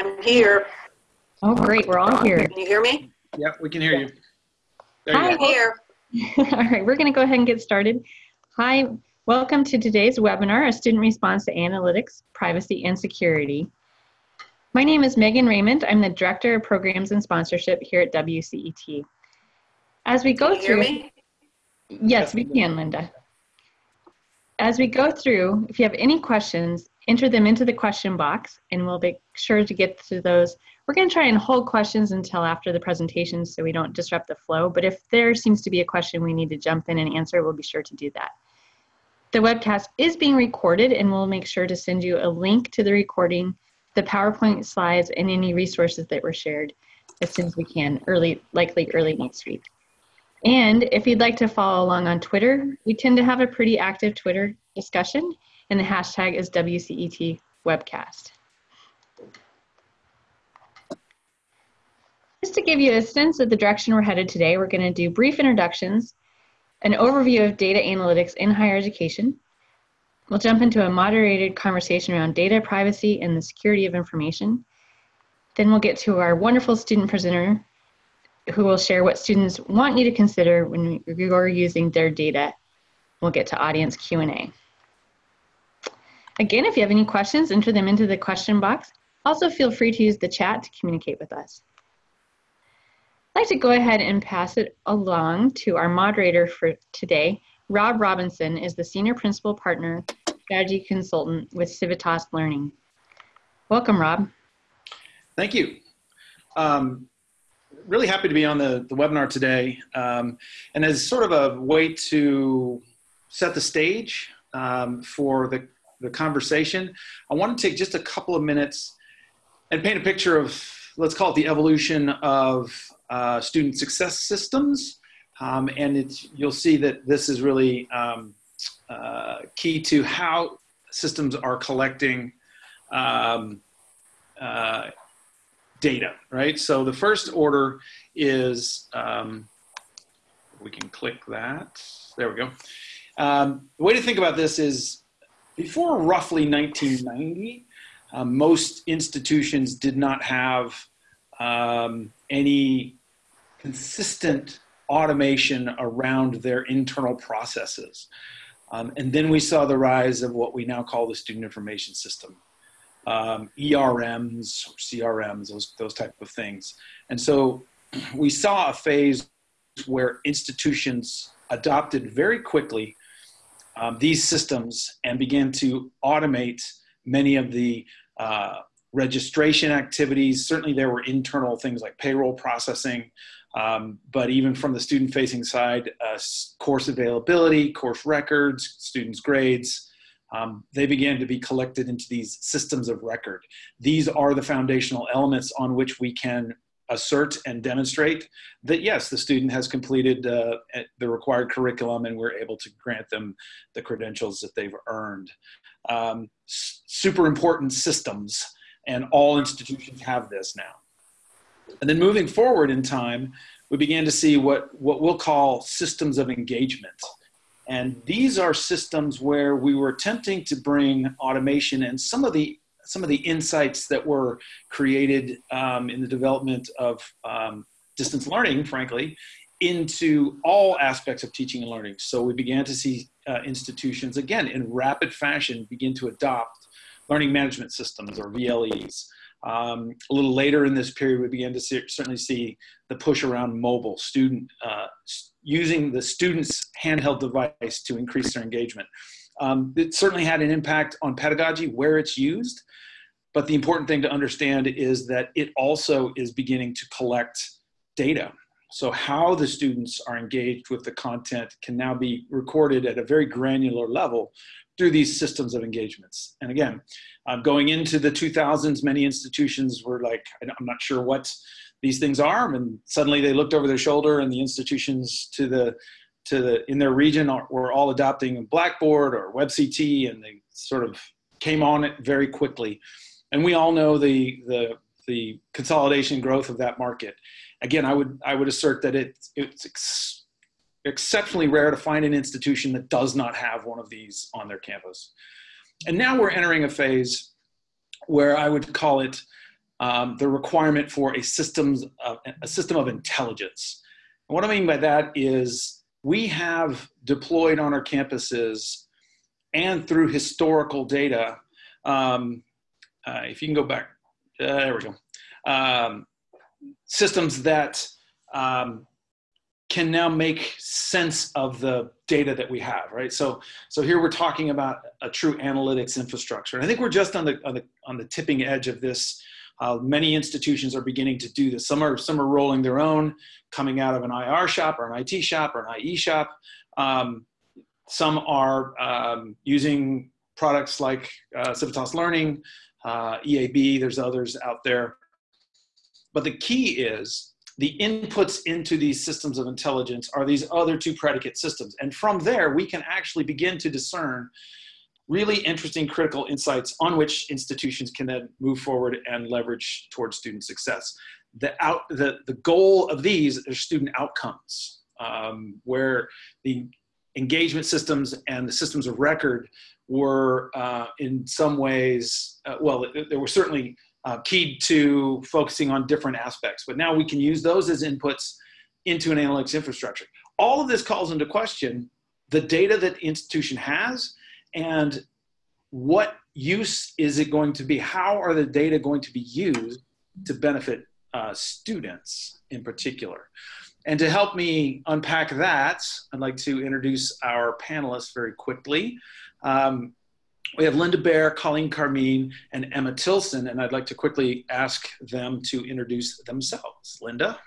I'm here. Oh, great. We're all here. Can you hear me? Yeah, we can hear you. There Hi. you here. all right, we're going to go ahead and get started. Hi, welcome to today's webinar, A Student Response to Analytics, Privacy, and Security. My name is Megan Raymond. I'm the Director of Programs and Sponsorship here at WCET. As we go Can you hear through, me? yes, we can, Linda. As we go through, if you have any questions, enter them into the question box and we'll be sure to get to those. We're going to try and hold questions until after the presentation so we don't disrupt the flow, but if there seems to be a question we need to jump in and answer, we'll be sure to do that. The webcast is being recorded and we'll make sure to send you a link to the recording, the PowerPoint slides, and any resources that were shared as soon as we can, early, likely early next week. And if you'd like to follow along on Twitter, we tend to have a pretty active Twitter discussion, and the hashtag is WCET Webcast. Just to give you a sense of the direction we're headed today, we're going to do brief introductions, an overview of data analytics in higher education. We'll jump into a moderated conversation around data privacy and the security of information. Then we'll get to our wonderful student presenter, who will share what students want you to consider when you're using their data. We'll get to audience Q&A. Again, if you have any questions, enter them into the question box. Also, feel free to use the chat to communicate with us. I'd like to go ahead and pass it along to our moderator for today. Rob Robinson is the Senior Principal Partner Strategy Consultant with Civitas Learning. Welcome, Rob. Thank you. Um, really happy to be on the, the webinar today. Um, and as sort of a way to set the stage um, for the, the conversation, I want to take just a couple of minutes and paint a picture of, let's call it the evolution of uh, student success systems. Um, and it's, you'll see that this is really um, uh, key to how systems are collecting um, uh, data, right? So the first order is, um, we can click that. There we go. Um, the way to think about this is before roughly 1990, um, most institutions did not have um, any consistent automation around their internal processes. Um, and then we saw the rise of what we now call the student information system um, ERMs CRMs, those, those type of things. And so we saw a phase where institutions adopted very quickly um, these systems and began to automate many of the uh, registration activities. Certainly there were internal things like payroll processing, um, but even from the student facing side, uh, course availability, course records, students' grades, um, they began to be collected into these systems of record. These are the foundational elements on which we can assert and demonstrate that yes, the student has completed uh, the required curriculum and we're able to grant them the credentials that they've earned. Um, super important systems and all institutions have this now. And then moving forward in time, we began to see what, what we'll call systems of engagement. And these are systems where we were attempting to bring automation and some of the some of the insights that were created um, in the development of um, distance learning, frankly, into all aspects of teaching and learning. So we began to see uh, institutions, again, in rapid fashion, begin to adopt learning management systems or VLEs. Um, a little later in this period, we began to see, certainly see the push around mobile student uh, using the student's handheld device to increase their engagement. Um, it certainly had an impact on pedagogy where it's used, but the important thing to understand is that it also is beginning to collect data. So how the students are engaged with the content can now be recorded at a very granular level through these systems of engagements. And again, um, going into the 2000s, many institutions were like, I'm not sure what these things are, and suddenly they looked over their shoulder and the institutions to the to the in their region are, were all adopting Blackboard or WebCT, and they sort of came on it very quickly. And we all know the the the consolidation growth of that market. Again, I would I would assert that it, it's ex exceptionally rare to find an institution that does not have one of these on their campus. And now we're entering a phase where I would call it um, the requirement for a systems of, a system of intelligence. And what I mean by that is we have deployed on our campuses and through historical data. Um, uh, if you can go back, uh, there we go. Um, systems that um, can now make sense of the data that we have, right? So, so here we're talking about a true analytics infrastructure. And I think we're just on the, on the, on the tipping edge of this. Uh, many institutions are beginning to do this. Some are, some are rolling their own, coming out of an IR shop or an IT shop or an IE shop. Um, some are um, using products like uh, Civitas Learning, uh, EAB, there's others out there. But the key is the inputs into these systems of intelligence are these other two predicate systems. And from there, we can actually begin to discern really interesting critical insights on which institutions can then move forward and leverage towards student success. The, out, the, the goal of these are student outcomes, um, where the engagement systems and the systems of record were uh, in some ways, uh, well, they were certainly uh, keyed to focusing on different aspects. But now we can use those as inputs into an analytics infrastructure. All of this calls into question the data that the institution has and what use is it going to be? How are the data going to be used to benefit uh, students in particular? And to help me unpack that, I'd like to introduce our panelists very quickly. Um, we have Linda Baer, Colleen Carmean, and Emma Tilson, and I'd like to quickly ask them to introduce themselves. Linda?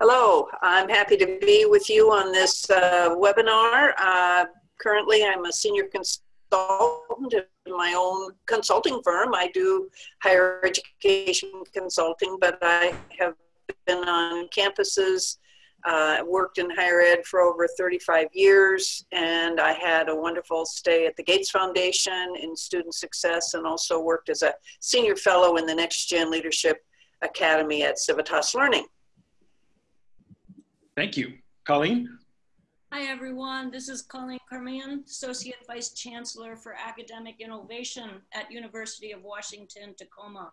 Hello, I'm happy to be with you on this uh, webinar. Uh, currently, I'm a senior consultant in my own consulting firm. I do higher education consulting, but I have been on campuses uh, worked in higher ed for over 35 years, and I had a wonderful stay at the Gates Foundation in student success, and also worked as a senior fellow in the Next Gen Leadership Academy at Civitas Learning. Thank you. Colleen? Hi, everyone. This is Colleen Carmean, Associate Vice Chancellor for Academic Innovation at University of Washington, Tacoma.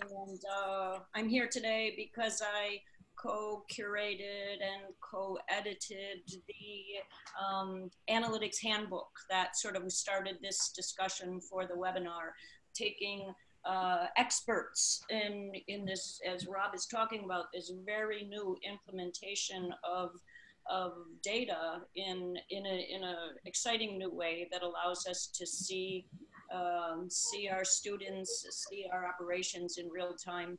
And uh, I'm here today because I co-curated and co-edited the um, analytics handbook that sort of started this discussion for the webinar, taking uh, experts in, in this, as Rob is talking about, this very new implementation of of data in in a in a exciting new way that allows us to see um, see our students, see our operations in real time,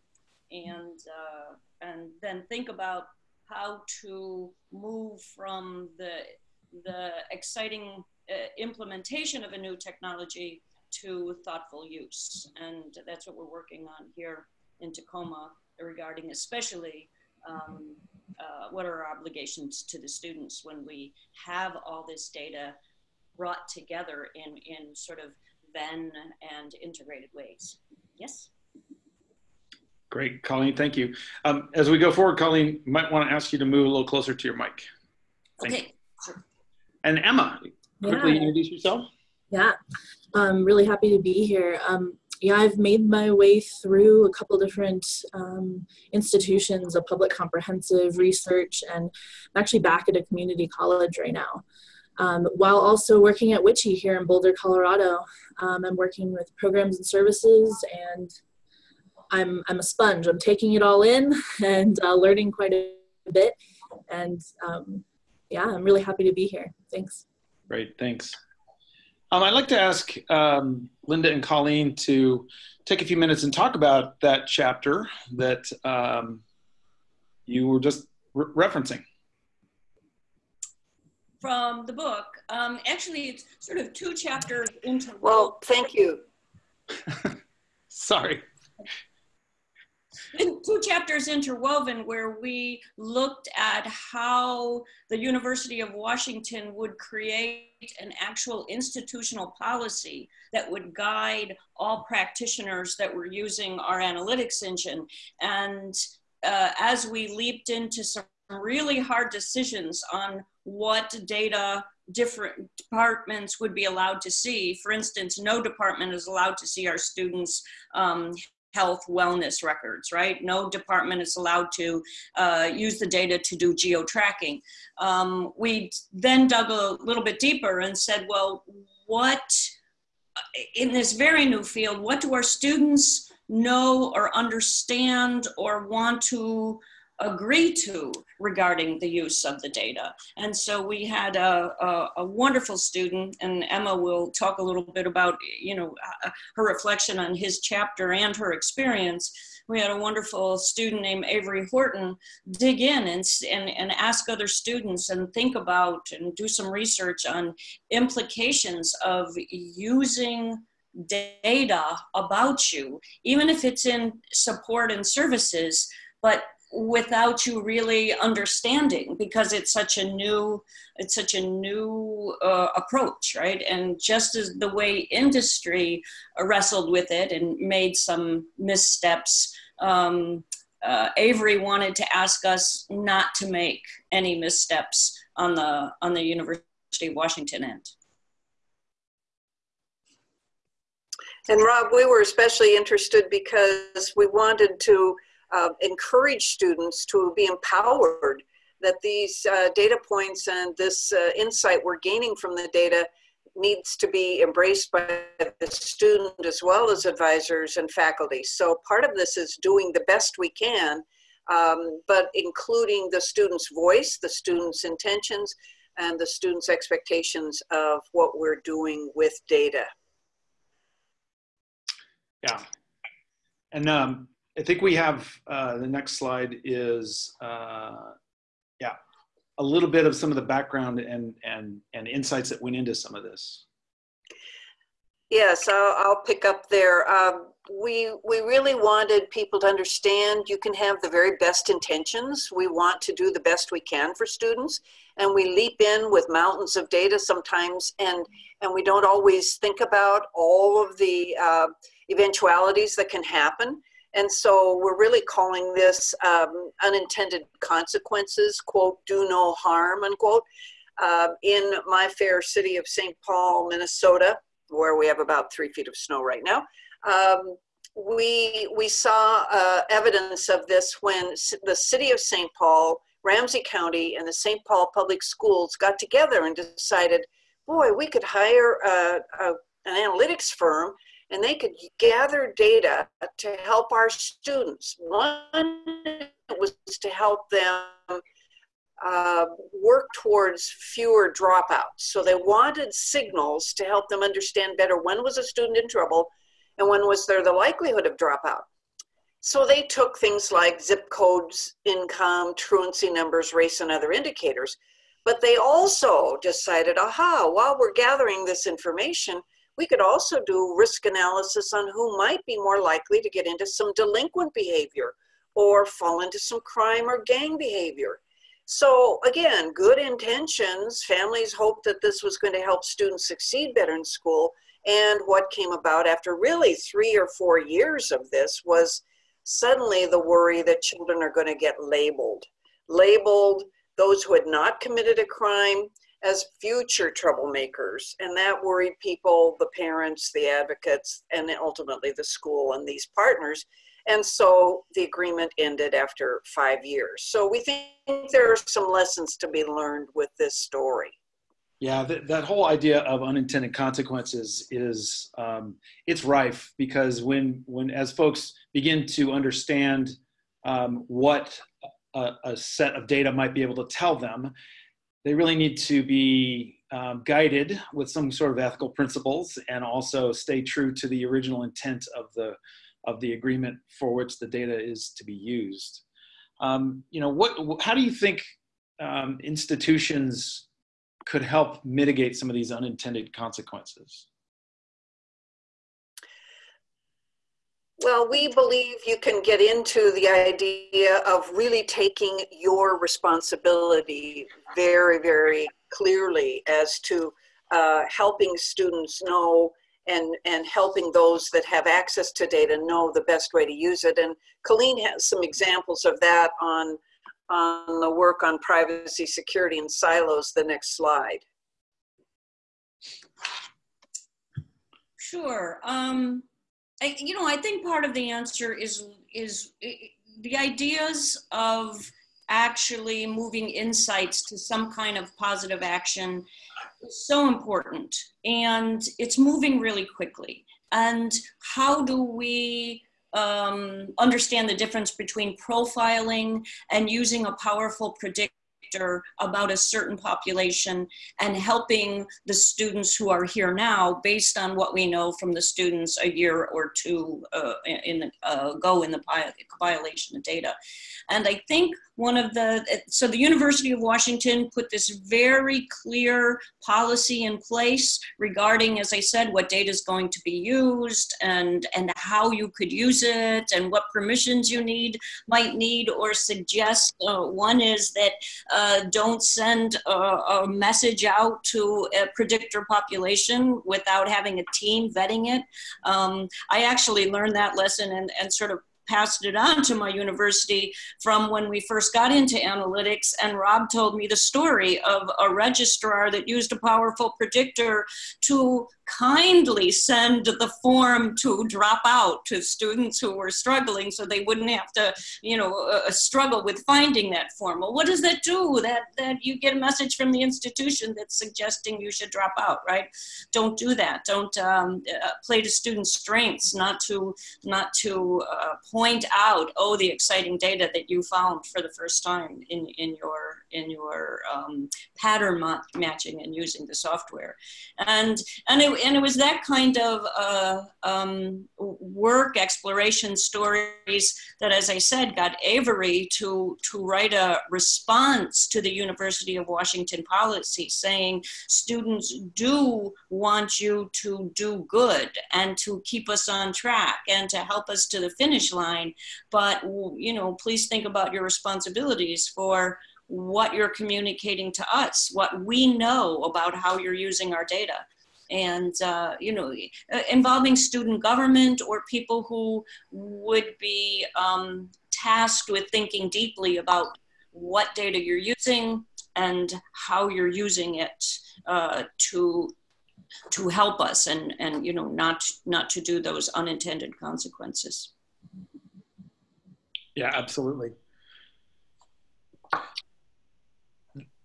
and uh, and then think about how to move from the the exciting uh, implementation of a new technology to thoughtful use. And that's what we're working on here in Tacoma regarding especially um, uh, what are our obligations to the students when we have all this data brought together in in sort of Venn and integrated ways. Yes Great, Colleen, thank you. Um, as we go forward, Colleen, might want to ask you to move a little closer to your mic. Thank okay, sure. And Emma, quickly yeah. introduce yourself. Yeah, I'm really happy to be here. Um, yeah, I've made my way through a couple different um, institutions of public comprehensive research, and I'm actually back at a community college right now. Um, while also working at WICHE here in Boulder, Colorado. Um, I'm working with programs and services and I'm I'm a sponge. I'm taking it all in and uh, learning quite a bit. And um, yeah, I'm really happy to be here. Thanks. Great, thanks. Um, I'd like to ask um, Linda and Colleen to take a few minutes and talk about that chapter that um, you were just re referencing. From the book. Um, actually, it's sort of two chapters into. Well, thank you. Sorry two chapters interwoven where we looked at how the University of Washington would create an actual institutional policy that would guide all practitioners that were using our analytics engine. And uh, as we leaped into some really hard decisions on what data different departments would be allowed to see. For instance, no department is allowed to see our students' um, health wellness records, right? No department is allowed to uh, use the data to do geo tracking. Um, we then dug a little bit deeper and said, well, what, in this very new field, what do our students know or understand or want to agree to regarding the use of the data. And so we had a, a, a, wonderful student, and Emma will talk a little bit about, you know, uh, her reflection on his chapter and her experience. We had a wonderful student named Avery Horton dig in and, and, and ask other students and think about and do some research on implications of using data about you, even if it's in support and services, but without you really understanding because it's such a new it's such a new uh, approach right? And just as the way industry wrestled with it and made some missteps um, uh, avery wanted to ask us not to make any missteps on the on the university of washington end. And rob we were especially interested because we wanted to uh, encourage students to be empowered that these uh, data points and this uh, insight we're gaining from the data needs to be embraced by the student as well as advisors and faculty. So part of this is doing the best we can, um, but including the student's voice, the student's intentions, and the student's expectations of what we're doing with data. Yeah. And um, I think we have uh, the next slide is uh, yeah a little bit of some of the background and and and insights that went into some of this. Yes, I'll, I'll pick up there. Um, we we really wanted people to understand you can have the very best intentions. We want to do the best we can for students, and we leap in with mountains of data sometimes, and and we don't always think about all of the uh, eventualities that can happen. And so we're really calling this um, unintended consequences, quote, do no harm, unquote. Uh, in my fair city of St. Paul, Minnesota, where we have about three feet of snow right now, um, we, we saw uh, evidence of this when the city of St. Paul, Ramsey County, and the St. Paul Public Schools got together and decided, boy, we could hire a, a, an analytics firm and they could gather data to help our students. One was to help them uh, work towards fewer dropouts. So they wanted signals to help them understand better when was a student in trouble and when was there the likelihood of dropout. So they took things like zip codes, income, truancy numbers, race, and other indicators. But they also decided, aha, while we're gathering this information, we could also do risk analysis on who might be more likely to get into some delinquent behavior or fall into some crime or gang behavior. So again, good intentions. Families hoped that this was going to help students succeed better in school. And what came about after really three or four years of this was suddenly the worry that children are going to get labeled. Labeled those who had not committed a crime, as future troublemakers. And that worried people, the parents, the advocates, and ultimately the school and these partners. And so the agreement ended after five years. So we think there are some lessons to be learned with this story. Yeah, th- that whole idea of unintended consequences is um, it's rife because when when as folks begin to understand um, what a, a, set of data might be able to tell them, they really need to be um, guided with some sort of ethical principles and also stay true to the original intent of the of the agreement for which the data is to be used. Um, you know, what? How do you think um, institutions could help mitigate some of these unintended consequences? Well, we believe you can get into the idea of really taking your responsibility very, very clearly as to uh, helping students know and, and helping those that have access to data know the best way to use it. And Colleen has some examples of that on, on the work on privacy, security, and silos, the next slide. Sure. Um, I, you know, I think part of the answer is is the ideas of actually moving insights to some kind of positive action is so important, and it's moving really quickly. And how do we um, understand the difference between profiling and using a powerful predictor about a certain population and helping the students who are here now based on what we know from the students a year or two uh, in the, uh, go in the compilation of data. And I think one of the, so the University of Washington put this very clear policy in place regarding, as I said, what data is going to be used and, and how you could use it and what permissions you need, might need or suggest. Uh, one is that uh, don't send a, a, message out to a predictor population without having a team vetting it. Um, I actually learned that lesson and, and sort of passed it on to my university from when we first got into analytics. And Rob told me the story of a registrar that used a powerful predictor to kindly send the form to drop out to students who were struggling so they wouldn't have to, you know, uh, uh, struggle with finding that form. Well, what does that do? That, that you get a message from the institution that's suggesting you should drop out, right? Don't do that. Don't um, uh, play to students' strengths, not to, not to uh, point out, oh, the exciting data that you found for the first time in, in your, in your um, pattern ma matching and using the software. And, and it, and it was that kind of uh, um, work, exploration stories that, as I said, got Avery to, to write a response to the University of Washington policy saying students do want you to do good and to keep us on track and to help us to the finish line. But, you know, please think about your responsibilities for what you're communicating to us, what we know about how you're using our data and uh, you know uh, involving student government or people who would be um, tasked with thinking deeply about what data you're using and how you're using it uh, to to help us and and you know not not to do those unintended consequences. Yeah absolutely.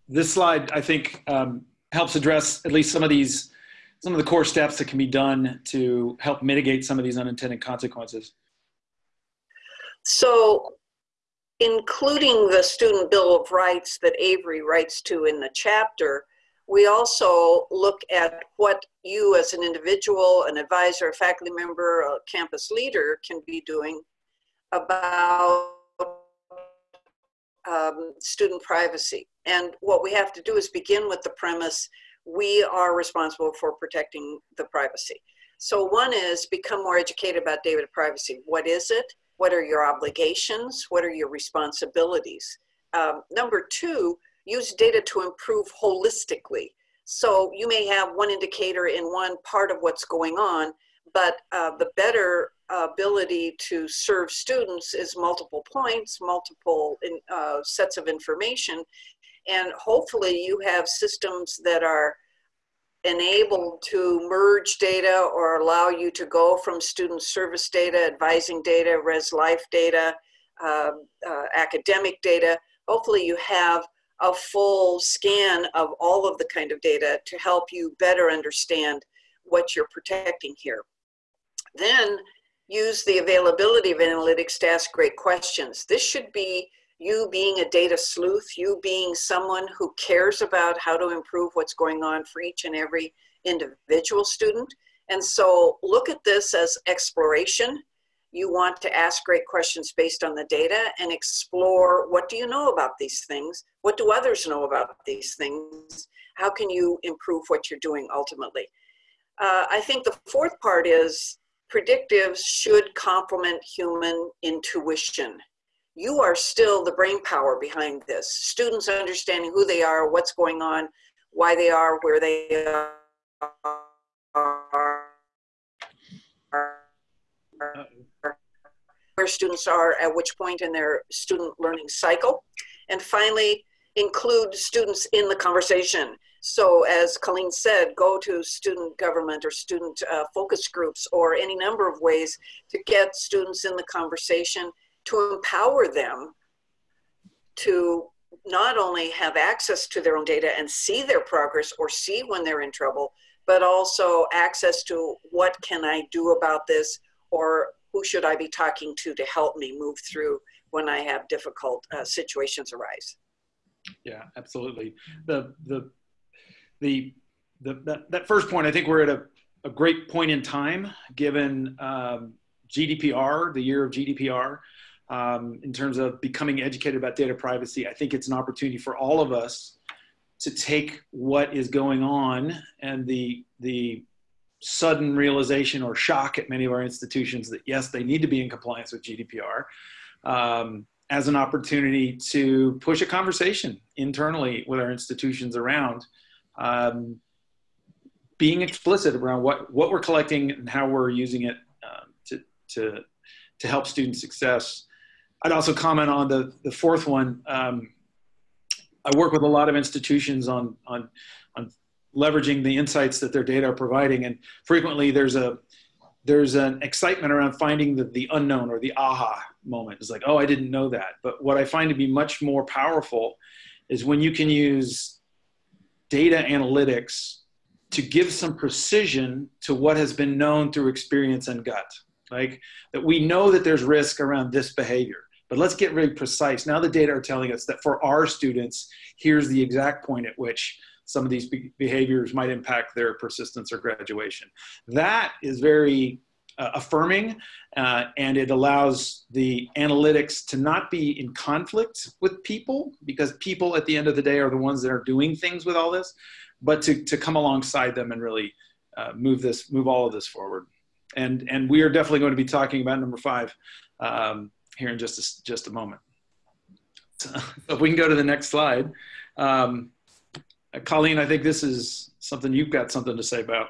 This slide i think um, helps address at least some of these some of the core steps that can be done to help mitigate some of these unintended consequences? So, including the Student Bill of Rights that Avery writes to in the chapter, we also look at what you as an individual, an advisor, a faculty member, a campus leader can be doing about um, student privacy. And what we have to do is begin with the premise we are responsible for protecting the privacy. So one is become more educated about data privacy. What is it? What are your obligations? What are your responsibilities? Um, number two, use data to improve holistically. So you may have one indicator in one part of what's going on, but uh, the better ability to serve students is multiple points, multiple in, uh, sets of information, and hopefully you have systems that are enabled to merge data or allow you to go from student service data, advising data, res life data, uh, uh, academic data. Hopefully you have a full scan of all of the kind of data to help you better understand what you're protecting here. Then use the availability of analytics to ask great questions. This should be you being a data sleuth, you being someone who cares about how to improve what's going on for each and every individual student. And so look at this as exploration. You want to ask great questions based on the data and explore what do you know about these things? What do others know about these things? How can you improve what you're doing ultimately? Uh, I think the fourth part is predictives should complement human intuition you are still the brain power behind this. Students understanding who they are, what's going on, why they are where they are, where students are at which point in their student learning cycle. And finally, include students in the conversation. So as Colleen said, go to student government or student uh, focus groups or any number of ways to get students in the conversation to empower them to not only have access to their own data and see their progress or see when they're in trouble, but also access to what can I do about this or who should I be talking to to help me move through when I have difficult uh, situations arise. Yeah, absolutely. The the the, the that, that first point, I think we're at a, a great point in time given um, GDPR, the year of GDPR, um, in terms of becoming educated about data privacy. I think it's an opportunity for all of us to take what is going on and the the sudden realization or shock at many of our institutions that yes, they need to be in compliance with GDPR um, as an opportunity to push a conversation internally with our institutions around um, being explicit around what, what we're collecting and how we're using it uh, to, to, to help student success. I'd also comment on the, the fourth one. Um, I work with a lot of institutions on, on, on leveraging the insights that their data are providing. And frequently there's a, there's an excitement around finding the, the unknown or the aha moment. It's like, oh, I didn't know that. But what I find to be much more powerful is when you can use data analytics to give some precision to what has been known through experience and gut. Like that we know that there's risk around this behavior, but let's get really precise. Now the data are telling us that for our students, here's the exact point at which some of these behaviors might impact their persistence or graduation. That is very uh, affirming uh, and it allows the analytics to not be in conflict with people because people at the end of the day are the ones that are doing things with all this, but to, to come alongside them and really uh, move this, move all of this forward. And, and we are definitely going to be talking about number five um, here in just a, just a moment. So if we can go to the next slide. Um, Colleen, I think this is something you've got something to say about.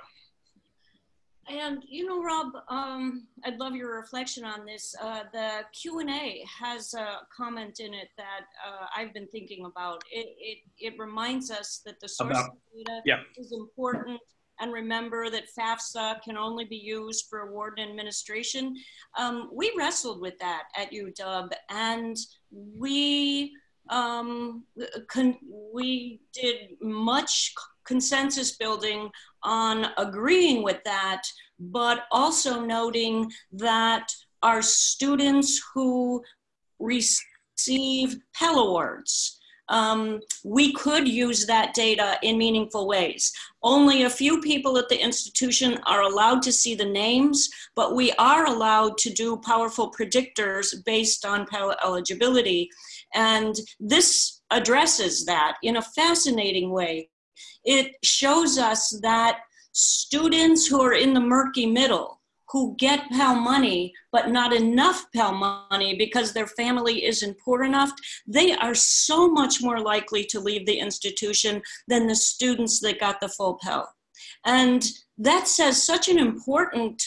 And you know, Rob, um, I'd love your reflection on this. Uh, the Q and A has a comment in it that uh, I've been thinking about. It, it, it reminds us that the source about, data yeah. is important, and remember that FAFSA can only be used for award and administration. Um, we wrestled with that at UW, and we um, we did much consensus building on agreeing with that, but also noting that our students who receive Pell Awards, um, we could use that data in meaningful ways. Only a few people at the institution are allowed to see the names, but we are allowed to do powerful predictors based on Pell eligibility. And this addresses that in a fascinating way it shows us that students who are in the murky middle, who get Pell money, but not enough Pell money because their family isn't poor enough, they are so much more likely to leave the institution than the students that got the full Pell. And that says such an important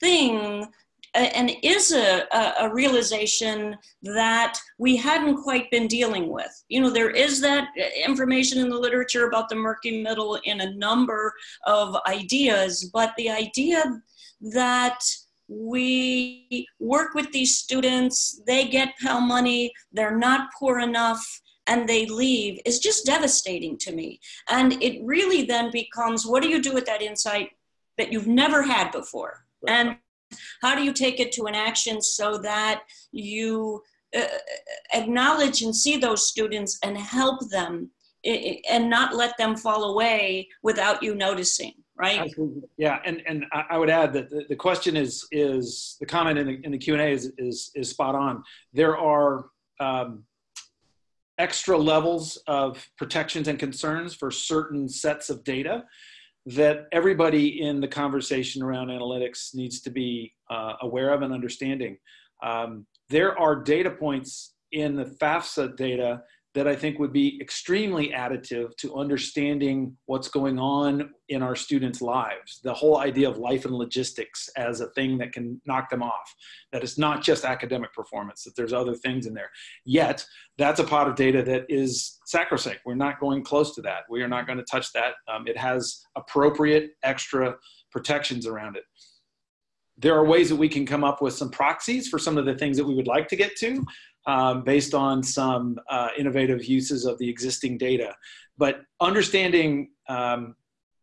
thing and is a, a, realization that we hadn't quite been dealing with. You know, there is that uh, information in the literature about the murky middle in a number of ideas, but the idea that we work with these students, they get Pell money, they're not poor enough, and they leave is just devastating to me. And it really then becomes what do you do with that insight that you've never had before? And how do you take it to an action so that you uh, acknowledge and see those students and help them and not let them fall away without you noticing right? Yeah and and i would add that the, the question is is the comment in the, in the q&a is, is is spot on. There are um, extra levels of protections and concerns for certain sets of data that everybody in the conversation around analytics needs to be uh, aware of and understanding. Um, there are data points in the FAFSA data that I think would be extremely additive to understanding what's going on in our students' lives. The whole idea of life and logistics as a thing that can knock them off, that it's not just academic performance, that there's other things in there. Yet, that's a pot of data that is sacrosanct. We're not going close to that. We are not going to touch that. Um, it has appropriate extra protections around it there are ways that we can come up with some proxies for some of the things that we would like to get to um, based on some uh, innovative uses of the existing data. But understanding um,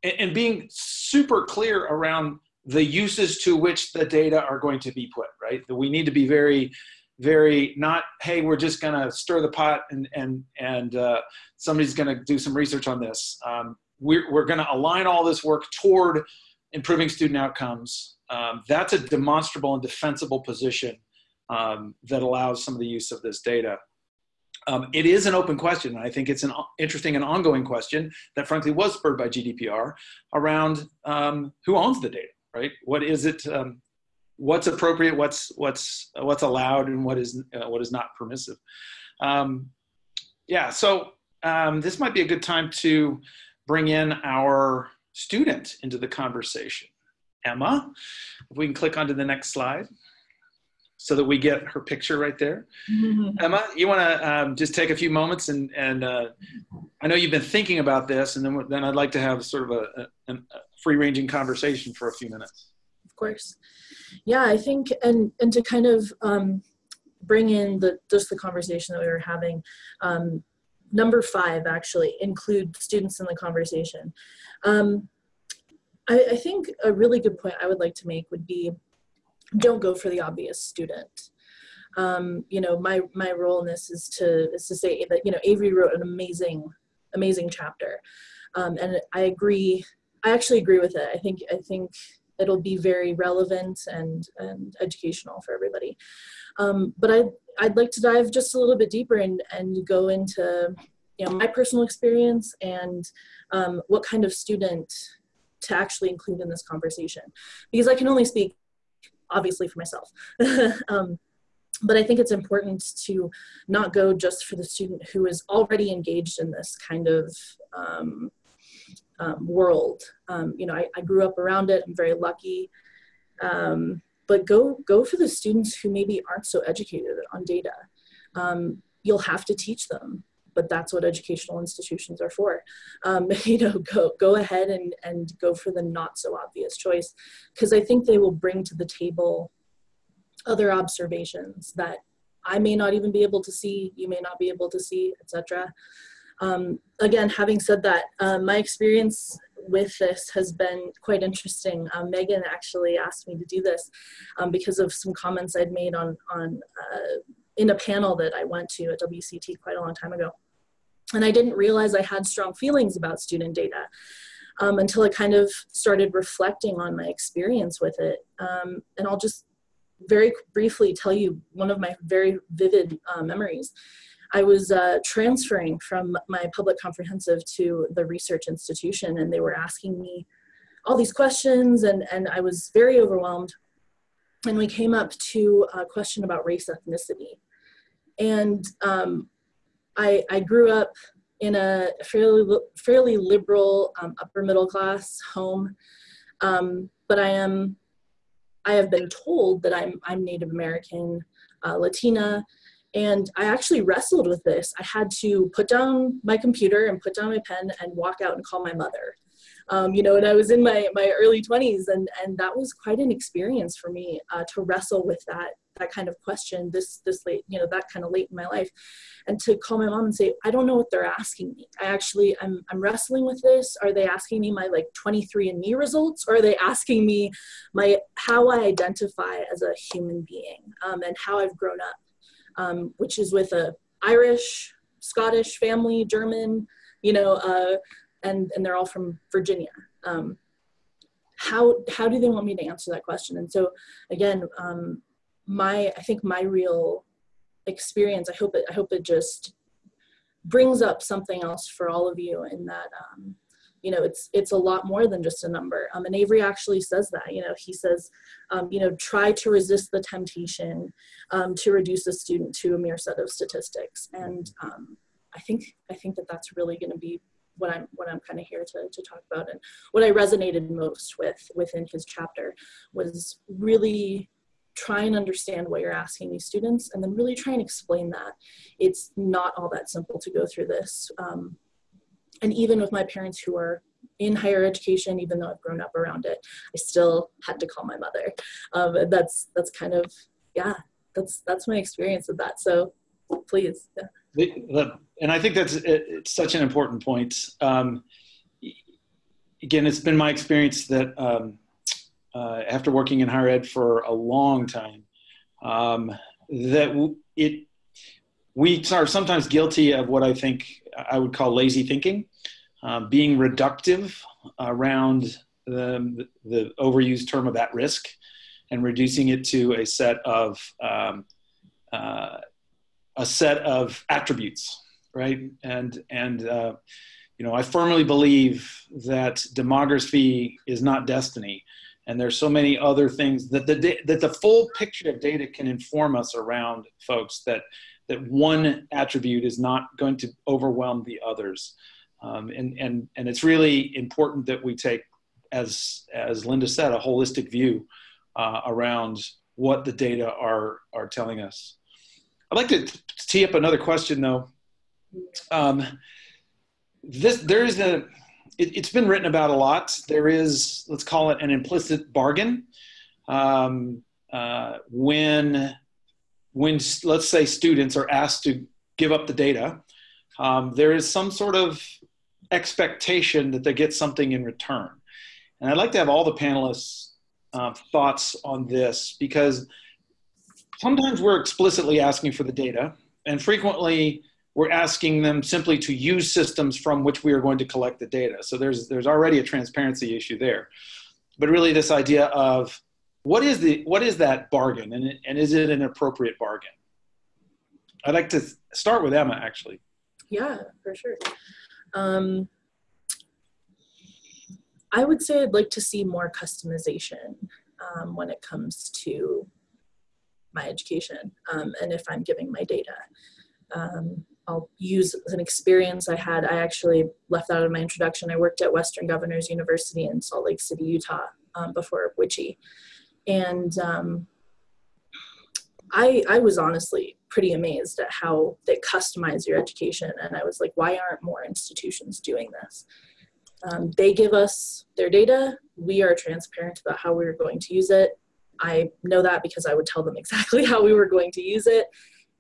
and, being super clear around the uses to which the data are going to be put, right? That we need to be very, very not, hey, we're just going to stir the pot and, and, and uh, somebody's going to do some research on this. Um, we're, we're going to align all this work toward improving student outcomes. Um, that's a demonstrable and defensible position um, that allows some of the use of this data. Um, it is an open question, and I think it's an interesting and ongoing question that frankly was spurred by GDPR around um, who owns the data, right? What is it, um, what's appropriate, what's, what's, what's allowed, and what is, uh, what is not permissive. Um, yeah, so um, this might be a good time to bring in our student into the conversation. Emma, if we can click onto the next slide so that we get her picture right there. Mm-hmm. Emma, you want to um, just take a few moments and, and uh, I know you've been thinking about this and then, then I'd like to have sort of a, a, a free ranging conversation for a few minutes. Of course. Yeah, I think, and, and to kind of um, bring in the, just the conversation that we were having, um, number five actually include students in the conversation. Um, I, I think a really good point I would like to make would be don't go for the obvious student. Um, you know, my my role in this is to is to say that you know Avery wrote an amazing amazing chapter, um, and I agree. I actually agree with it. I think I think it'll be very relevant and and educational for everybody. Um, but I I'd, like to dive just a little bit deeper and and go into you know my personal experience and um, what kind of student to actually include in this conversation because I can only speak obviously for myself. um, but I think it's important to not go just for the student who is already engaged in this kind of um, um, world. Um, you know, I, I, grew up around it. I'm very lucky. Um, but go go for the students who maybe aren't so educated on data. Um, you'll have to teach them but that's what educational institutions are for. Um, you know, go go ahead and and go for the not so obvious choice, because I think they will bring to the table other observations that I may not even be able to see, you may not be able to see, etc. Um, again, having said that, uh, my experience with this has been quite interesting. Um, Megan actually asked me to do this um, because of some comments I'd made on, on uh, in a panel that I went to at WCT quite a long time ago. And I didn't realize I had strong feelings about student data um, until I kind of started reflecting on my experience with it. Um, and I'll just very briefly tell you one of my very vivid uh, memories. I was uh, transferring from my public comprehensive to the research institution, and they were asking me all these questions, and, and I was very overwhelmed. And we came up to a question about race ethnicity. And um, I, I grew up in a fairly, fairly liberal um, upper middle class home, um, but I am, I have been told that I'm, I'm Native American, uh, Latina, and I actually wrestled with this. I had to put down my computer and put down my pen and walk out and call my mother. Um, you know, and I was in my, my early 20s, and, and that was quite an experience for me uh, to wrestle with that that kind of question this this late you know that kind of late in my life and to call my mom and say i don't know what they're asking me. I actually i'm, I'm wrestling with this. Are they asking me my like 23 and me results or are they asking me my how i identify as a human being um, and how i've grown up? Um, which is with a irish scottish family german you know uh, and and they're all from virginia. Um, how how do they want me to answer that question? And so again um, my I think my real experience I hope it I hope it just brings up something else for all of you in that um, you know it's it's a lot more than just a number. Um, and Avery actually says that you know he says um, you know try to resist the temptation um, to reduce a student to a mere set of statistics. And um, I I think I think that that's really going to be what I'm what I'm kind of here to, to talk about. And what I resonated most with within his chapter was really try and understand what you're asking these students and then really try and explain that. It's not all that simple to go through this. Um, and even with my parents who are in higher education, even though I've grown up around it, I still had to call my mother. Um, that's that's kind of yeah, that's that's my experience with that. So please, yeah. The, the, and I think that's it's such an important point. Um, again, it's been my experience that um, uh, after working in higher ed for a long time, um, that it we are sometimes guilty of what I think I would call lazy thinking, uh, being reductive around the, the overused term of at risk and reducing it to a set of um, uh, a set of attributes, right? And and uh, you know, I firmly believe that demography is not destiny, and there's so many other things that the that the full picture of data can inform us around folks that that one attribute is not going to overwhelm the others, um, and and and it's really important that we take, as as Linda said, a holistic view uh, around what the data are are telling us. I'd like to tee up another question though. Um, this there is a it, has been written about a lot. There is let's call it an implicit bargain um, uh, when when let's say students are asked to give up the data. Um, there is some sort of expectation that they get something in return, and I'd like to have all the panelists uh, thoughts on this because sometimes we're explicitly asking for the data, and frequently we're asking them simply to use systems from which we are going to collect the data. So there's there's already a transparency issue there. But really, this idea of what is the what is that bargain, and and is it an appropriate bargain? I'd like to start with Emma, actually. Yeah, for sure. Um, I would say I'd like to see more customization um, when it comes to my education um, and if I'm giving my data. Um, I'll use an experience I had. I actually left out of my introduction. I worked at Western Governors University in Salt Lake City, Utah um, before WICHE. And um, I, I was honestly pretty amazed at how they customize your education. And I was like, why aren't more institutions doing this? Um, they give us their data. We are transparent about how we are going to use it. I know that because I would tell them exactly how we were going to use it.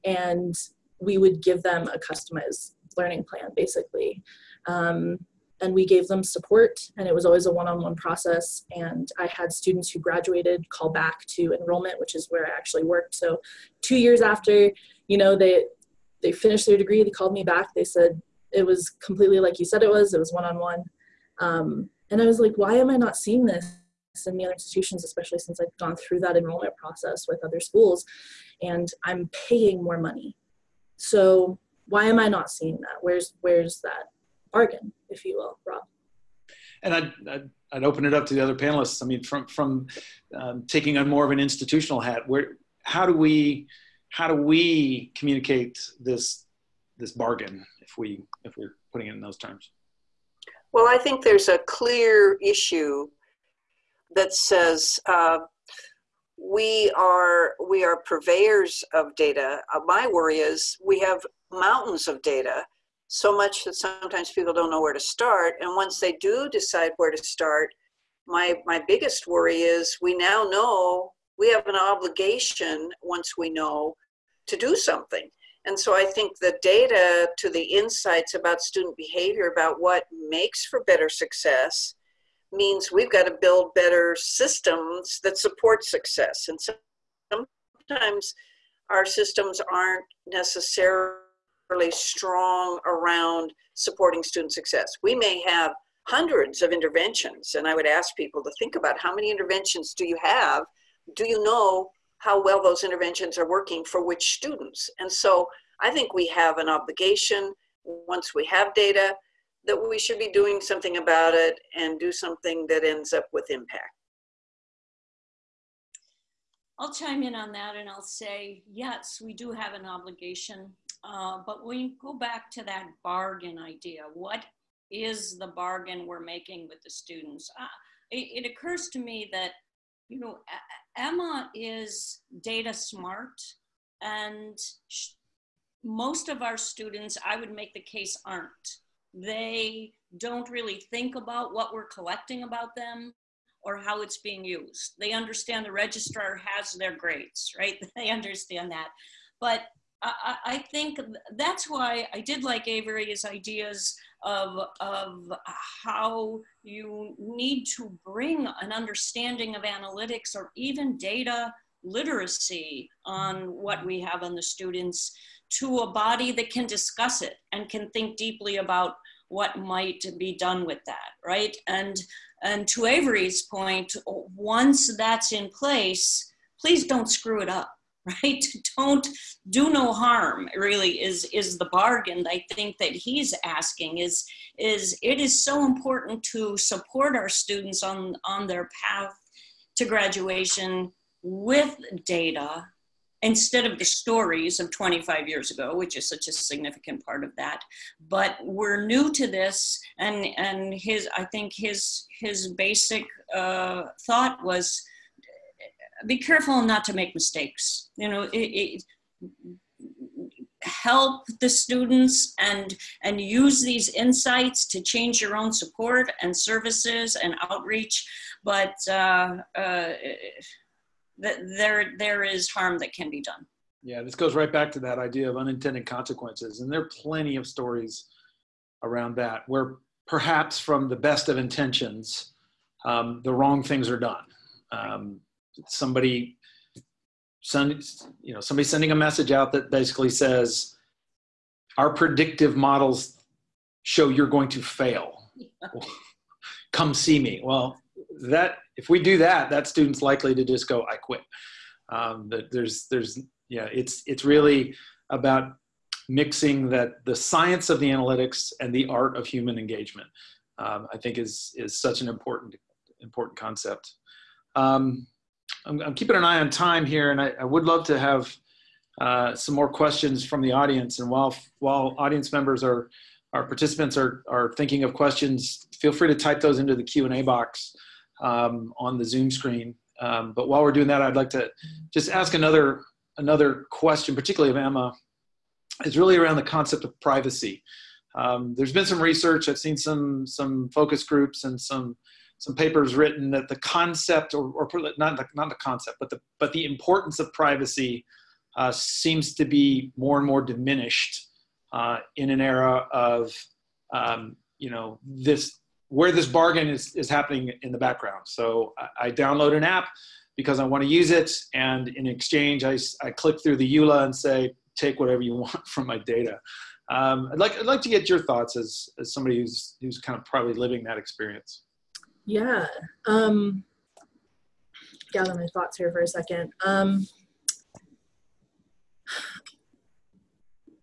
And we would give them a customized learning plan, basically. Um, and we gave them support, and it was always a one on one process. And I had students who graduated call back to enrollment, which is where I actually worked. So, two years after, you know, they they finished their degree, they called me back. They said it was completely like you said it was. It was one on one and I was like, why am I not seeing this in the other institutions, especially since I've gone through that enrollment process with other schools and I'm paying more money. So why am I not seeing that? Where's where's that bargain, if you will, Rob? And I'd, I'd, I'd open it up to the other panelists. I mean, from from um, taking on more of an institutional hat, where how do we how do we communicate this this bargain if we if we're putting it in those terms? Well, I think there's a clear issue that says uh, we are we are purveyors of data. Uh, my worry is we have mountains of data, so much that sometimes people don't know where to start. And once they do decide where to start, my my biggest worry is we now know we have an obligation once we know to do something. And so I think the data to the insights about student behavior, about what makes for better success, means we've got to build better systems that support success. And sometimes our systems aren't necessarily strong around supporting student success. We may have hundreds of interventions, and I would ask people to think about how many interventions do you have? Do you know how well those interventions are working for which students. And so I think we have an obligation once we have data that we should be doing something about it and do something that ends up with impact. I'll chime in on that and I'll say, yes, we do have an obligation. Uh, but we go back to that bargain idea. What is the bargain we're making with the students? Uh, it, it occurs to me that, you know, Emma is data smart and most of our students, I would make the case, aren't. They don't really think about what we're collecting about them or how it's being used. They understand the registrar has their grades, right? They understand that. But I, I think that's why I did like Avery's ideas of, of how you need to bring an understanding of analytics or even data literacy on what we have on the students to a body that can discuss it and can think deeply about what might be done with that, right? And and to Avery's point, once that's in place, please don't screw it up, right? Don't do no harm. Really, is is the bargain I think that he's asking. Is is it is so important to support our students on on their path to graduation with data instead of the stories of 25 years ago, which is such a significant part of that. But we're new to this, and and his I think his his basic uh, thought was be careful not to make mistakes. You know, it, it, help the students and and use these insights to change your own support and services and outreach but uh, uh, that there there is harm that can be done. Yeah, this goes right back to that idea of unintended consequences, and there are plenty of stories around that where perhaps from the best of intentions, um, the wrong things are done. Um, somebody send, you know, somebody sending a message out that basically says, "Our predictive models show you're going to fail. Come see me." Well, that if we do that, that student's likely to just go, I quit. Um, there's, there's, yeah, it's, it's really about mixing that the science of the analytics and the art of human engagement. Um, I think is, is such an important, important concept. Um, I'm, I'm, keeping an eye on time here and I, I would love to have uh, some more questions from the audience. And while, while audience members are, our participants are, are thinking of questions, feel free to type those into the Q&A box um, on the Zoom screen. Um, but while we're doing that, I'd like to just ask another, another question, particularly of Emma, is really around the concept of privacy. Um, there's been some research, I've seen some, some focus groups and some, some papers written that the concept, or, or not, the, not the concept, but the, but the importance of privacy uh, seems to be more and more diminished uh, in an era of, um, you know, this where this bargain is, is happening in the background. So I, I download an app because I want to use it. And in exchange, I, I click through the EULA and say, take whatever you want from my data. Um, I'd, like, I'd like to get your thoughts as, as somebody who's, who's kind of probably living that experience. Yeah. Um, gather my thoughts here for a second. Um,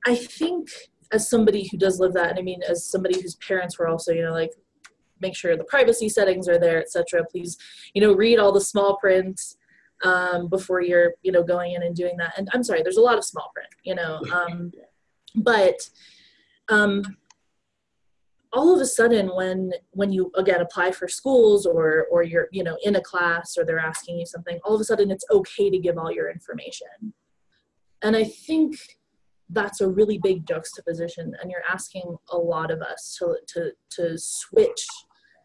I think as somebody who does live that, and I mean, as somebody whose parents were also, you know, like make sure the privacy settings are there, etc. Please, you know, read all the small print um, before you're, you know, going in and doing that. And I'm sorry, there's a lot of small print, you know, um, but um, all of a sudden when when you again apply for schools or or you're you know in a class or they're asking you something all of a sudden it's okay to give all your information and i think that's a really big juxtaposition and you're asking a lot of us to to to switch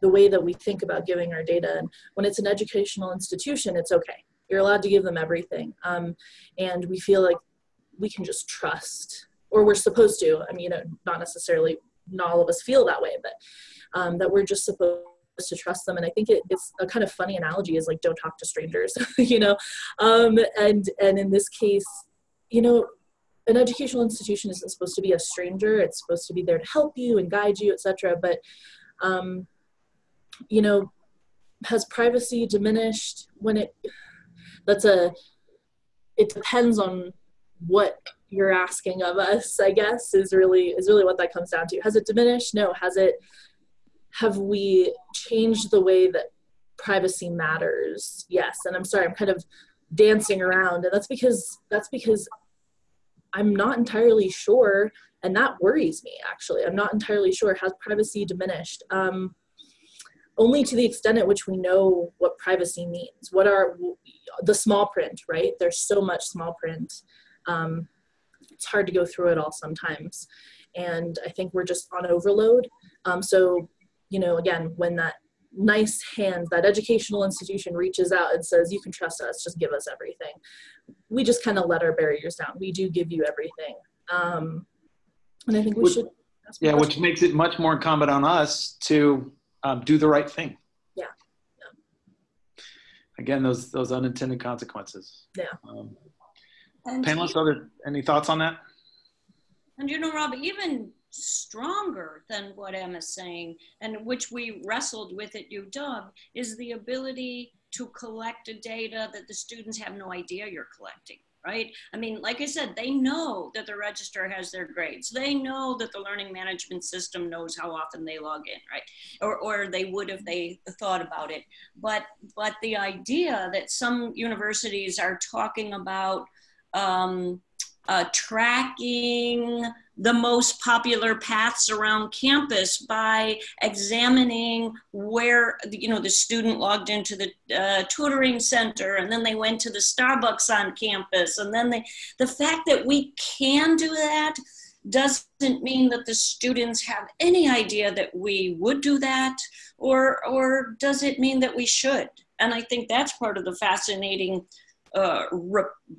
the way that we think about giving our data. And when it's an educational institution, it's okay. You're allowed to give them everything. Um, and we feel like we can just trust, or we're supposed to. I mean, you know, not necessarily, not all of us feel that way, but um, that we're just supposed to trust them and i think it, it's a kind of funny analogy is like don't talk to strangers you know um, and and in this case you know an educational institution isn't supposed to be a stranger it's supposed to be there to help you and guide you etc but um, you know, has privacy diminished when it, that's a, it depends on what you're asking of us, I guess, is really, is really what that comes down to. Has it diminished? No. Has it, have we changed the way that privacy matters? Yes. And I'm sorry, I'm kind of dancing around and that's because, that's because I'm not entirely sure, and that worries me actually. I'm not entirely sure. Has privacy diminished? Um, only to the extent at which we know what privacy means. What are the small print, right? There's so much small print. Um, it's hard to go through it all sometimes. And I think we're just on overload. Um, so, you know, again, when that nice hand, that educational institution reaches out and says, you can trust us, just give us everything. We just kind of let our barriers down. We do give you everything. Um, and I think we which, should. Yeah, which makes it much more incumbent on us to um, do the right thing. Yeah. yeah. Again, those those unintended consequences. Yeah. Um, panelists, other any thoughts on that? And you know, Rob, even stronger than what Emma's saying, and which we wrestled with at UW, is the ability to collect a data that the students have no idea you're collecting right? I mean, like I said, they know that the register has their grades. They know that the learning management system knows how often they log in, right? Or, or they would if they thought about it. But, but the idea that some universities are talking about um, uh, tracking the most popular paths around campus by examining where you know the student logged into the uh, tutoring center and then they went to the starbucks on campus and then they the fact that we can do that doesn't mean that the students have any idea that we would do that or or does it mean that we should? And i think that's part of the fascinating uh,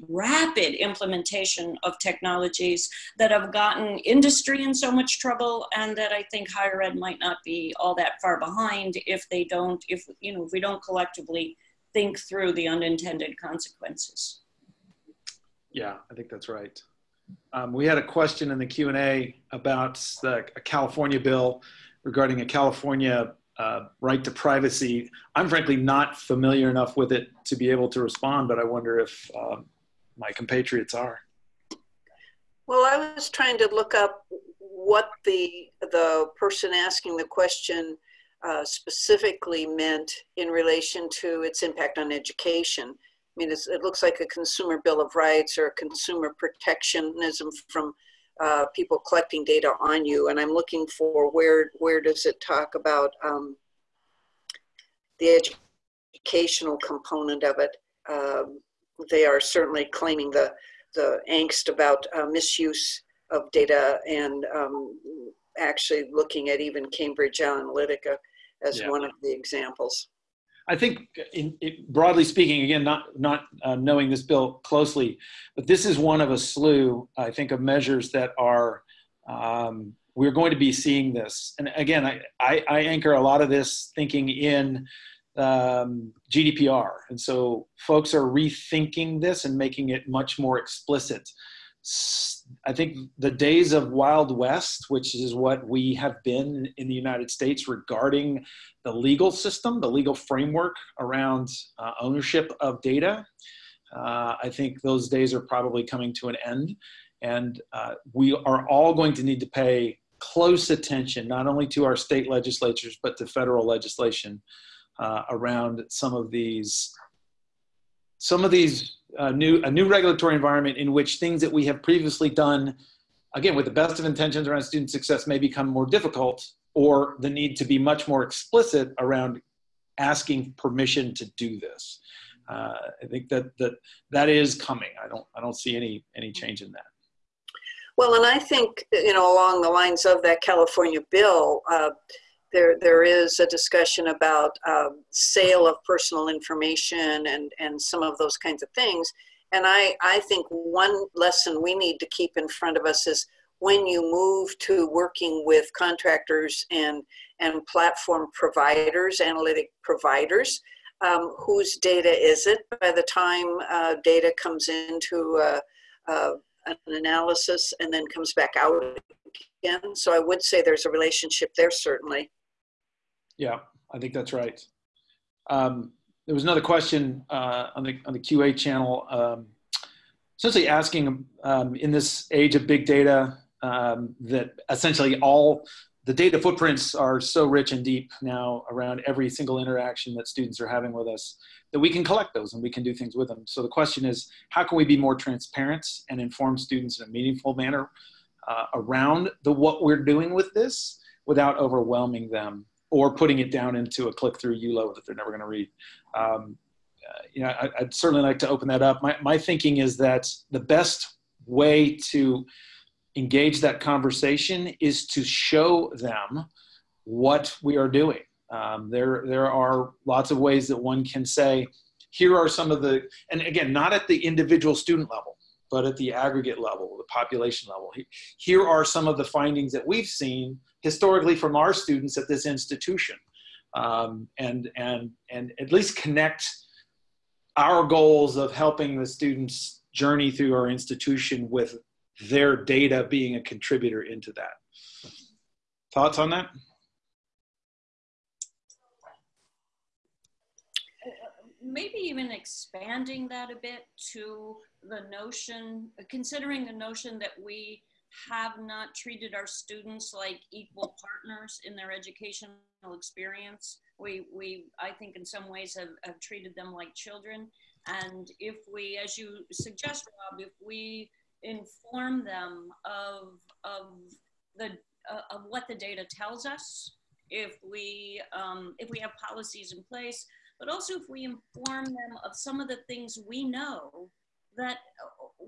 rapid implementation of technologies that have gotten industry in so much trouble and that I think higher ed might not be all that far behind if they don't, if, you know, if we don't collectively think through the unintended consequences. Yeah, I think that's right. Um, we had a question in the Q&A about the, a California bill regarding a California uh, right to privacy. I'm frankly not familiar enough with it to be able to respond, but I wonder if um, my compatriots are. Well, I was trying to look up what the the person asking the question uh, specifically meant in relation to its impact on education. I mean, it looks like a consumer bill of rights or consumer protectionism from uh, people collecting data on you. And I'm looking for where where does it talk about um, the educational component of it. Um, they are certainly claiming the the angst about uh, misuse of data and um, actually looking at even Cambridge Analytica as yeah. one of the examples. I think, in, broadly speaking, again, not not uh, knowing this bill closely, but this is one of a slew, I think, of measures that are um, we're going to be seeing this. And again, I, I, I anchor a lot of this thinking in um, GDPR, and so folks are rethinking this and making it much more explicit. I think the days of Wild West, which is what we have been in the United States regarding the legal system, the legal framework around uh, ownership of data, uh, I think those days are probably coming to an end. And uh, we are all going to need to pay close attention, not only to our state legislatures, but to federal legislation uh, around some of these some of these uh, new a new regulatory environment in which things that we have previously done, again with the best of intentions around student success, may become more difficult, or the need to be much more explicit around asking permission to do this. Uh, I think that that that is coming. I don't I don't see any any change in that. Well, and I think you know along the lines of that California bill. Uh, there there is a discussion about um, sale of personal information and and some of those kinds of things. And i i think one lesson we need to keep in front of us is when you move to working with contractors and and platform providers analytic providers um, whose data is it? By the time uh, data comes into uh, uh, an analysis and then comes back out again. So i would say there's a relationship there certainly yeah, I think that's right. Um, there was another question uh, on the on the QA channel, um, essentially asking um, in this age of big data um, that essentially all the data footprints are so rich and deep now around every single interaction that students are having with us that we can collect those and we can do things with them. So the question is, how can we be more transparent and inform students in a meaningful manner uh, around the what we're doing with this without overwhelming them or putting it down into a click-through EULA that they're never going to read. Um, uh, you know, I, would certainly like to open that up. My, my thinking is that the best way to engage that conversation is to show them what we are doing. Um, there, there are lots of ways that one can say, here are some of the, and again, not at the individual student level, but at the aggregate level, the population level. Here are some of the findings that we've seen historically from our students at this institution. Um, and, and, and at least connect our goals of helping the students journey through our institution with their data being a contributor into that. Thoughts on that? Maybe even expanding that a bit to the notion, considering the notion that we have not treated our students like equal partners in their educational experience. We, we I think, in some ways have, have treated them like children. And if we, as you suggest, Rob, if we inform them of, of, the, uh, of what the data tells us, if we, um, if we have policies in place, but also if we inform them of some of the things we know that uh,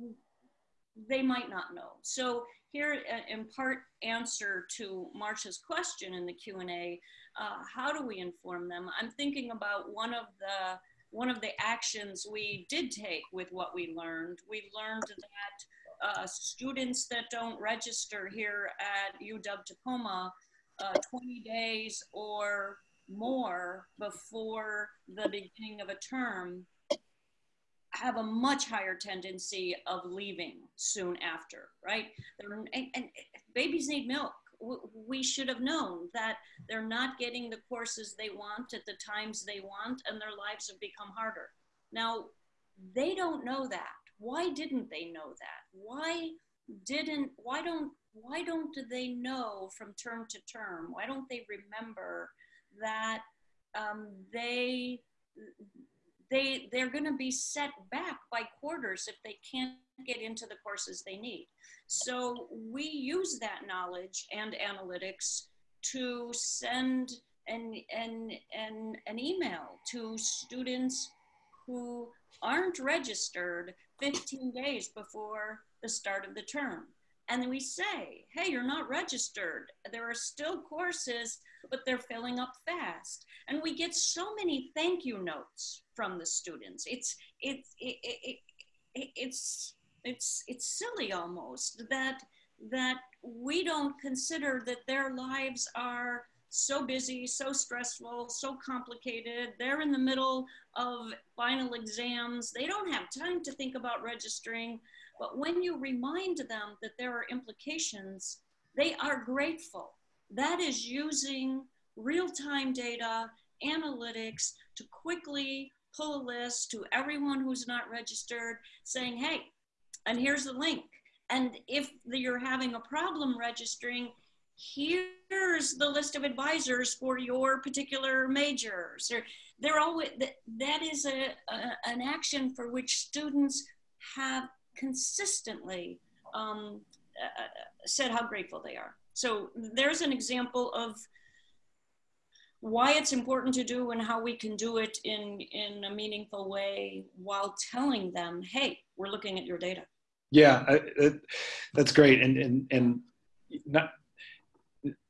they might not know. So here, uh, in part answer to Marcia's question in the Q&A, uh, how do we inform them? I'm thinking about one of the one of the actions we did take with what we learned. We learned that uh, students that don't register here at UW Tacoma uh, 20 days or more before the beginning of a term have a much higher tendency of leaving soon after, right? And, and, babies need milk. We should have known that they're not getting the courses they want at the times they want, and their lives have become harder. Now, they don't know that why didn't they know that why didn't why don't why don't they know from term to term why don't they remember that um, they they they're going to be set back by quarters if they can't get into the courses they need so we use that knowledge and analytics to send an, an, an, an email to students who aren't registered 15 days before the start of the term. And then we say, hey, you're not registered. There are still courses, but they're filling up fast. And we get so many thank you notes from the students. It's, it's, it, it, it, it's, it's, it's silly almost that, that we don't consider that their lives are so busy, so stressful, so complicated. They're in the middle of final exams. They don't have time to think about registering. But when you remind them that there are implications, they are grateful. That is using real time data, analytics to quickly pull a list to everyone who's not registered saying, hey, and here's the link. And if you're having a problem registering, here's the list of advisors for your particular majors or they're always that is a, a, an action for which students have consistently um, uh, said how grateful they are. So there's an example of why it's important to do and how we can do it in in a meaningful way while telling them hey we're looking at your data. Yeah I, that's great. And and and not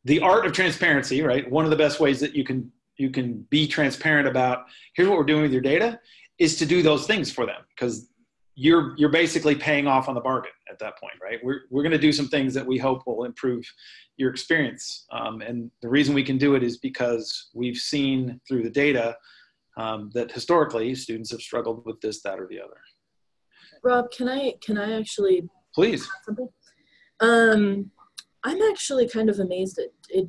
the art of transparency, right? One of the best ways that you can you can be transparent about here's what we're doing with your data is to do those things for them. Because you're you're basically paying off on the bargain at that point, right? We're we're going to do some things that we hope will improve your experience, um, and the reason we can do it is because we've seen through the data um, that historically students have struggled with this, that, or the other. Rob, can I can I actually please? Um, I'm actually kind of amazed at it.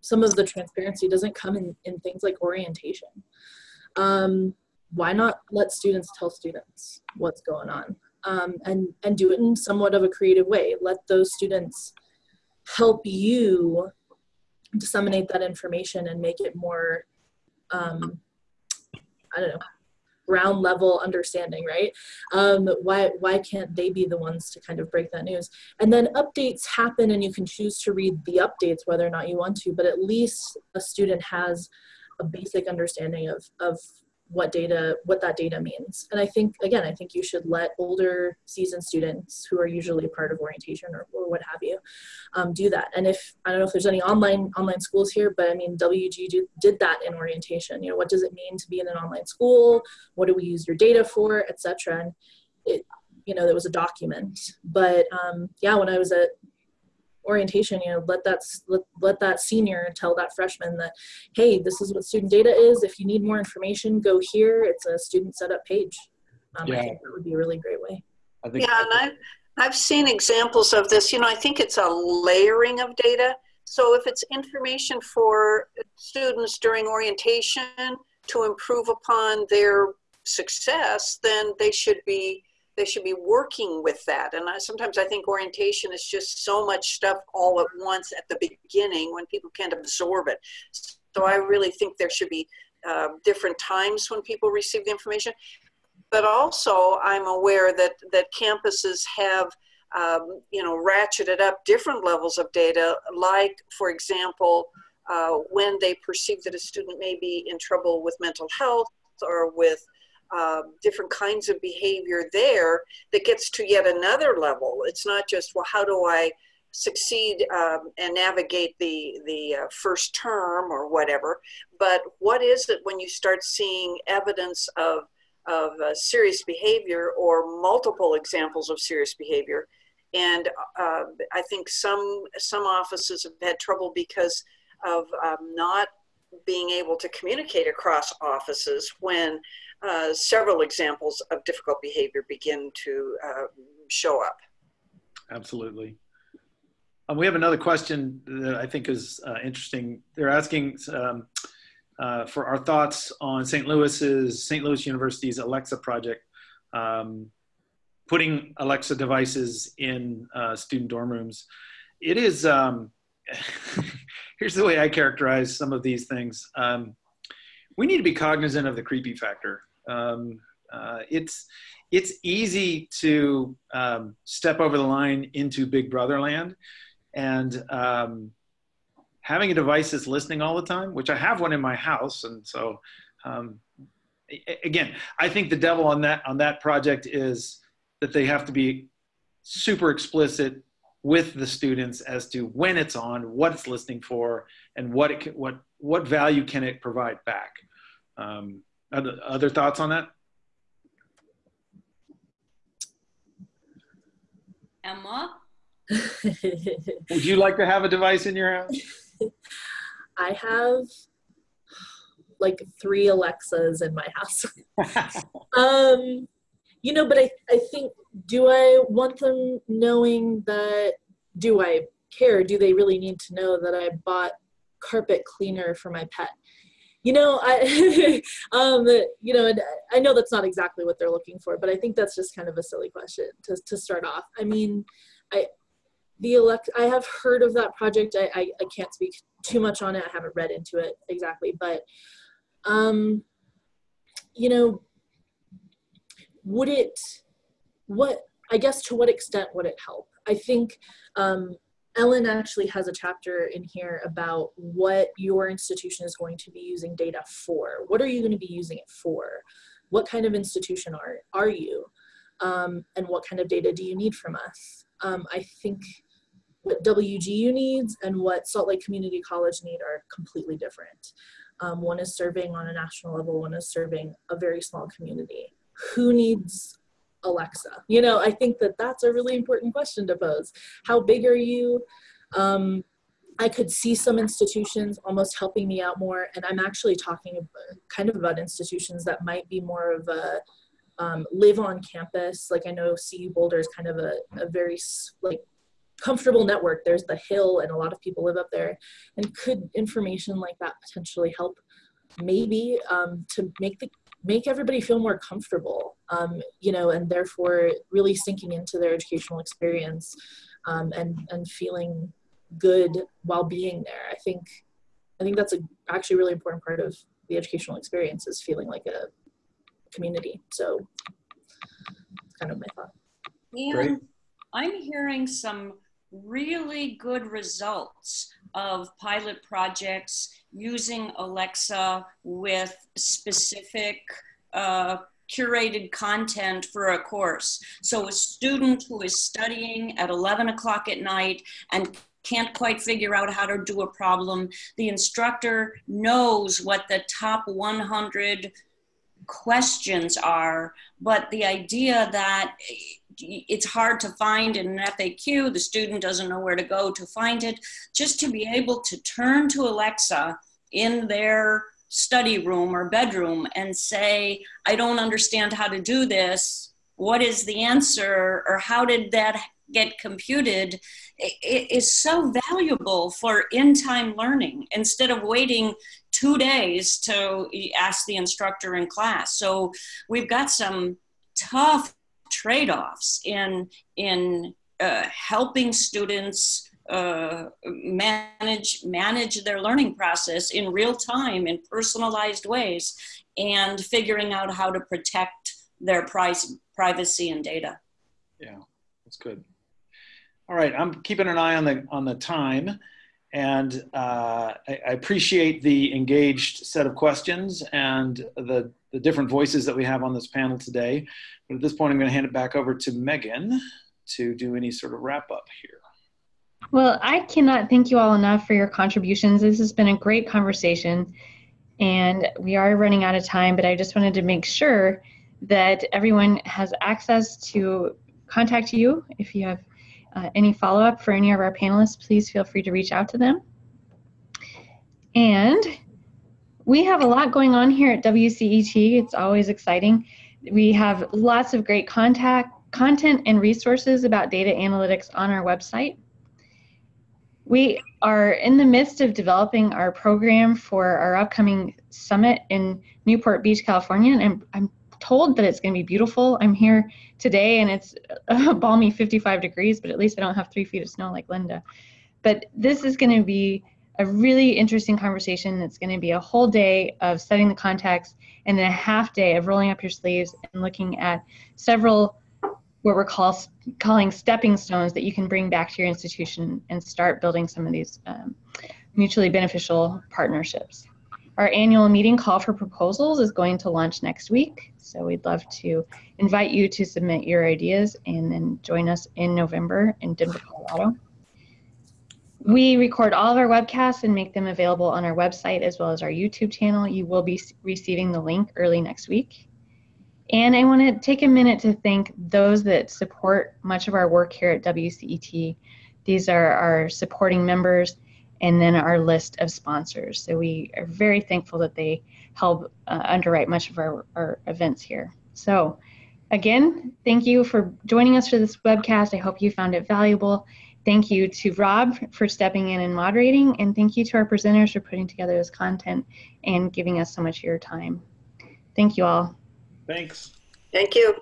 Some of the transparency doesn't come in, in things like orientation. Um, why not let students tell students what's going on um, and, and do it in somewhat of a creative way? Let those students help you disseminate that information and make it more, um, I don't know, ground level understanding, right? Um, why why can't they be the ones to kind of break that news? And then updates happen, and you can choose to read the updates whether or not you want to. But at least a student has a basic understanding of of what data what that data means. And i think again i think you should let older seasoned students who are usually part of orientation or, or what have you um, do that. And if i don't know if there's any online online schools here but i mean WGU do, did that in orientation. You know what does it mean to be in an online school? What do we use your data for etc and it you know there was a document. But um, yeah when i was at orientation you know let that let, let that senior tell that freshman that hey this is what student data is. If you need more information go here. It's a student setup page. Um, yeah. i think that would be a really great way. I think yeah and I've, I've seen examples of this. You know i think it's a layering of data. So if it's information for students during orientation to improve upon their success then they should be they should be working with that. And I, sometimes I think orientation is just so much stuff all at once at the beginning when people can't absorb it. So I really think there should be uh, different times when people receive the information. But also, I'm aware that that campuses have, um, you know, ratcheted up different levels of data. Like, for example, uh, when they perceive that a student may be in trouble with mental health or with um, different kinds of behavior there that gets to yet another level. It's not just, well, how do I succeed um, and navigate the, the uh, first term or whatever, but what is it when you start seeing evidence of, of uh, serious behavior or multiple examples of serious behavior? And uh, I think some, some offices have had trouble because of um, not being able to communicate across offices when uh, several examples of difficult behavior begin to uh, show up. Absolutely. Um, we have another question that I think is uh, interesting. They're asking um, uh, for our thoughts on St. Louis's, St. Louis University's Alexa project, um, putting Alexa devices in uh, student dorm rooms. It is, um, here's the way I characterize some of these things. Um, we need to be cognizant of the creepy factor. Um, uh, it's it's easy to um, step over the line into Big Brother land, and um, having a device that's listening all the time, which I have one in my house, and so um, again, I think the devil on that on that project is that they have to be super explicit with the students as to when it's on, what it's listening for, and what it can, what what value can it provide back. Um, other, other thoughts on that? Emma? Would you like to have a device in your house? I have like three Alexas in my house. um, you know, but I, I think, do I want them knowing that, do I care? Do they really need to know that I bought carpet cleaner for my pet? You know i um you know i know that's not exactly what they're looking for but i think that's just kind of a silly question to, to start off. I mean i the elect i have heard of that project. I, I, I can't speak too much on it. I haven't read into it exactly but um you know would it what i guess to what extent would it help? I think um Ellen actually has a chapter in here about what your institution is going to be using data for. What are you going to be using it for? What kind of institution are, are you? Um, and what kind of data do you need from us? Um, I think what WGU needs and what Salt Lake Community College need are completely different. Um, one is serving on a national level, one is serving a very small community. Who needs Alexa? You know, I think that that's a really important question to pose. How big are you? Um, I could see some institutions almost helping me out more, and I'm actually talking kind of about institutions that might be more of a um, live on campus. Like I know CU Boulder is kind of a, a very like comfortable network. There's the hill, and a lot of people live up there. And could information like that potentially help? Maybe um, to make the make everybody feel more comfortable, um, you know, and therefore really sinking into their educational experience um, and, and feeling good while being there. I think I think that's a actually really important part of the educational experience is feeling like a community. So it's kind of my thought. Great. I'm hearing some really good results of pilot projects using Alexa with specific uh, curated content for a course. So a student who is studying at 11 o'clock at night and can't quite figure out how to do a problem, the instructor knows what the top 100 questions are, but the idea that it's hard to find in an FAQ, the student doesn't know where to go to find it, just to be able to turn to Alexa in their study room or bedroom and say, I don't understand how to do this. What is the answer? Or how did that get computed? It is so valuable for in time learning instead of waiting two days to ask the instructor in class. So we've got some tough trade offs in, in uh, helping students uh, manage manage their learning process in real time in personalized ways and figuring out how to protect their price, privacy and data. Yeah that's good. All right i'm keeping an eye on the on the time and uh, I, I, appreciate the engaged set of questions and the, the different voices that we have on this panel today but at this point i'm going to hand it back over to megan to do any sort of wrap up here well, I cannot thank you all enough for your contributions. This has been a great conversation, and we are running out of time, but I just wanted to make sure that everyone has access to contact you. If you have uh, any follow up for any of our panelists, please feel free to reach out to them. And we have a lot going on here at WCET. It's always exciting. We have lots of great contact, content and resources about data analytics on our website. We are in the midst of developing our program for our upcoming summit in Newport Beach, California, and I'm, told that it's going to be beautiful. I'm here today and it's a balmy 55 degrees, but at least I don't have three feet of snow like Linda. But this is going to be a really interesting conversation. It's going to be a whole day of setting the context and then a half day of rolling up your sleeves and looking at several what we're call, calling stepping stones that you can bring back to your institution and start building some of these um, mutually beneficial partnerships. Our annual meeting call for proposals is going to launch next week, so we'd love to invite you to submit your ideas and then join us in November in Denver, Colorado. We record all of our webcasts and make them available on our website as well as our YouTube channel. You will be receiving the link early next week. And I want to take a minute to thank those that support much of our work here at WCET. These are our supporting members and then our list of sponsors. So we are very thankful that they help uh, underwrite much of our, our events here. So again, thank you for joining us for this webcast. I hope you found it valuable. Thank you to Rob for stepping in and moderating, and thank you to our presenters for putting together this content and giving us so much of your time. Thank you all. Thanks. Thank you.